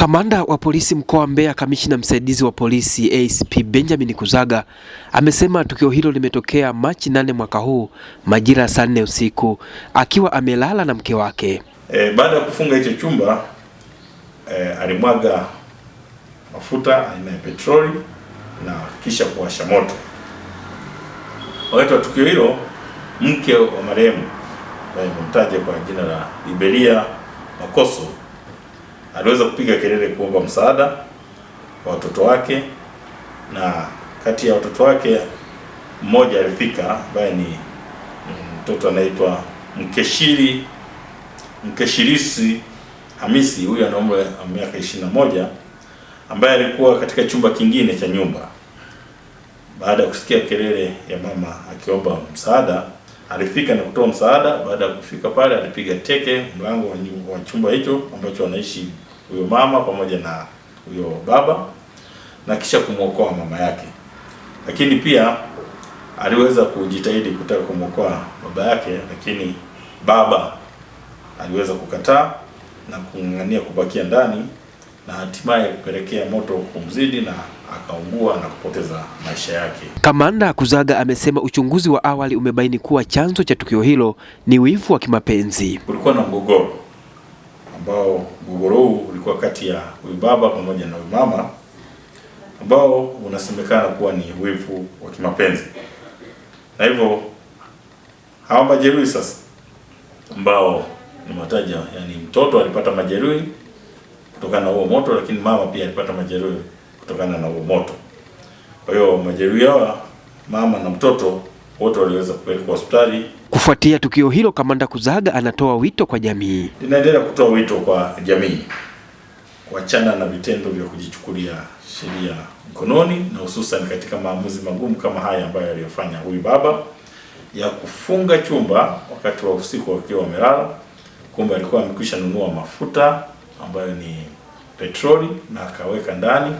Kamanda wa polisi mkoa wa Mbeya, kamishina msaidizi wa polisi ACP Benjamin Kuzaga amesema tukio hilo limetokea Machi nane mwaka huu majira ya saa nne usiku akiwa amelala na mke wake. E, baada ya kufunga hicho chumba e, alimwaga mafuta aina ya petroli na kisha kuwasha moto. Wakati wa tukio hilo, mke wa marehemu ambaye nimemtaja kwa jina la Iberia Makoso aliweza kupiga kelele kuomba msaada kwa watoto wake, na kati ya watoto wake mmoja alifika, ambaye ni mtoto anaitwa Mkeshiri Mkeshirisi Hamisi. Huyu ana umri wa miaka ishirini na moja ambaye alikuwa katika chumba kingine cha nyumba. Baada ya kusikia kelele ya mama akiomba msaada, alifika na kutoa msaada. Baada ya kufika pale, alipiga teke mlango wa, chumba hicho ambacho anaishi huyo mama pamoja na huyo baba na kisha kumwokoa mama yake, lakini pia aliweza kujitahidi kutaka kumwokoa baba yake, lakini baba aliweza kukataa na kung'ang'ania kubakia ndani na hatimaye kupelekea moto kumzidi na akaungua na kupoteza maisha yake. Kamanda Kuzaga amesema uchunguzi wa awali umebaini kuwa chanzo cha tukio hilo ni wivu wa kimapenzi. Kulikuwa na mgogoro ambao mgogoro huu ulikuwa kati ya huyu baba pamoja na huyu mama ambao unasemekana kuwa ni wivu wa kimapenzi, na hivyo hawa majeruhi sasa ambao nimewataja, yani mtoto alipata majeruhi kutokana na huo moto, lakini mama pia alipata majeruhi kutokana na huo moto. Kwa hiyo majeruhi hawa mama na mtoto wote waliweza kupelekwa hospitali. Kufuatia tukio hilo, Kamanda Kuzaga anatoa wito kwa jamii. Linaendelea kutoa wito kwa jamii kuachana na vitendo vya kujichukulia sheria mkononi, na hususan katika maamuzi magumu kama haya ambayo aliyofanya huyu baba ya kufunga chumba wakati wa usiku wakiwa wamelala, kumbe alikuwa amekwisha nunua mafuta ambayo ni petroli na akaweka ndani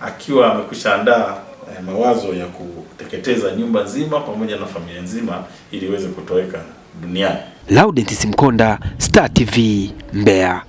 akiwa amekwisha andaa eh, mawazo ya kuteketeza nyumba nzima pamoja na familia nzima ili iweze kutoweka duniani. Laudent Simkonda, Star TV, Mbeya.